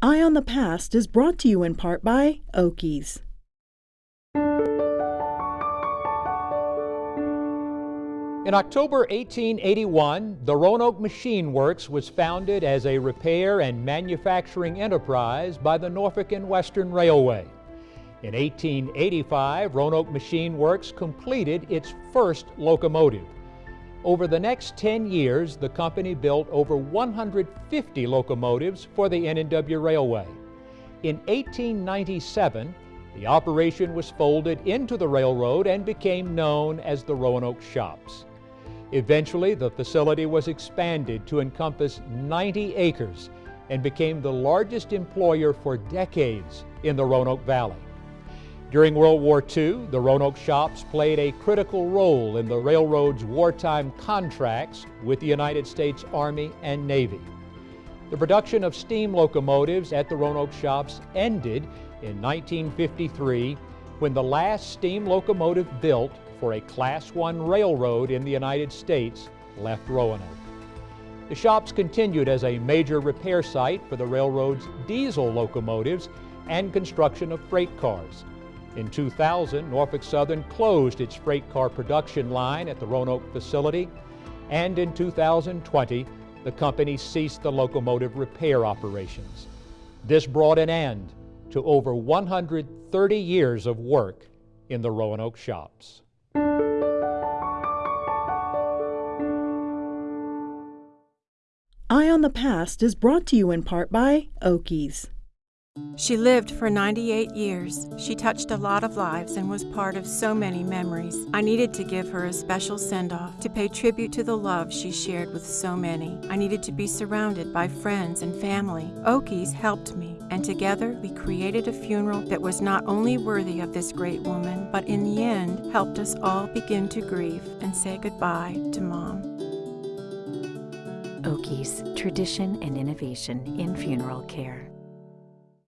Eye on the Past is brought to you in part by Oakey's. In October 1881, the Roanoke Machine Works was founded as a repair and manufacturing enterprise by the Norfolk and Western Railway. In 1885, Roanoke Machine Works completed its first locomotive. Over the next 10 years, the company built over 150 locomotives for the N&W Railway. In 1897, the operation was folded into the railroad and became known as the Roanoke Shops. Eventually, the facility was expanded to encompass 90 acres and became the largest employer for decades in the Roanoke Valley. During World War II, the Roanoke shops played a critical role in the railroad's wartime contracts with the United States Army and Navy. The production of steam locomotives at the Roanoke shops ended in 1953 when the last steam locomotive built for a Class I railroad in the United States left Roanoke. The shops continued as a major repair site for the railroad's diesel locomotives and construction of freight cars. In 2000, Norfolk Southern closed its freight car production line at the Roanoke facility, and in 2020, the company ceased the locomotive repair operations. This brought an end to over 130 years of work in the Roanoke shops. Eye on the Past is brought to you in part by Oakey's. She lived for 98 years. She touched a lot of lives and was part of so many memories. I needed to give her a special send off to pay tribute to the love she shared with so many. I needed to be surrounded by friends and family. Oakey's helped me, and together we created a funeral that was not only worthy of this great woman, but in the end helped us all begin to grieve and say goodbye to Mom. Oakey's, tradition and innovation in funeral care.